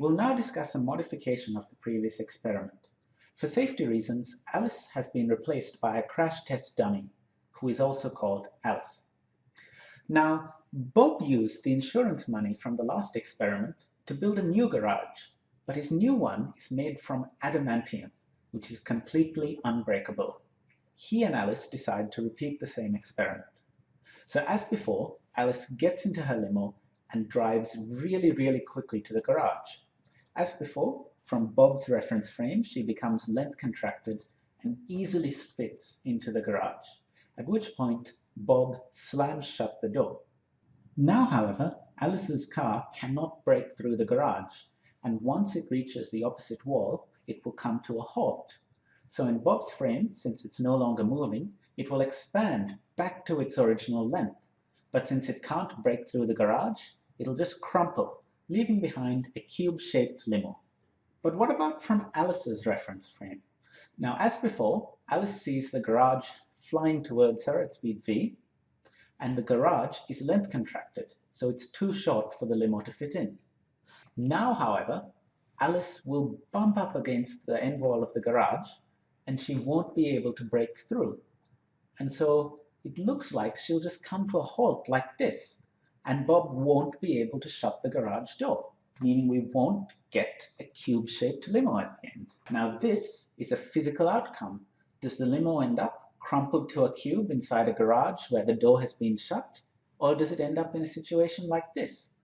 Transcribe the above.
We'll now discuss a modification of the previous experiment. For safety reasons, Alice has been replaced by a crash test dummy, who is also called Alice. Now, Bob used the insurance money from the last experiment to build a new garage, but his new one is made from adamantium, which is completely unbreakable. He and Alice decide to repeat the same experiment. So as before, Alice gets into her limo and drives really, really quickly to the garage. As before, from Bob's reference frame, she becomes length contracted and easily fits into the garage, at which point Bob slams shut the door. Now, however, Alice's car cannot break through the garage, and once it reaches the opposite wall, it will come to a halt. So in Bob's frame, since it's no longer moving, it will expand back to its original length. But since it can't break through the garage, it'll just crumple, leaving behind a cube-shaped limo. But what about from Alice's reference frame? Now, as before, Alice sees the garage flying towards her at speed v, and the garage is length contracted, so it's too short for the limo to fit in. Now, however, Alice will bump up against the end wall of the garage, and she won't be able to break through. And so it looks like she'll just come to a halt like this, and Bob won't be able to shut the garage door, meaning we won't get a cube-shaped limo at the end. Now this is a physical outcome. Does the limo end up crumpled to a cube inside a garage where the door has been shut? Or does it end up in a situation like this,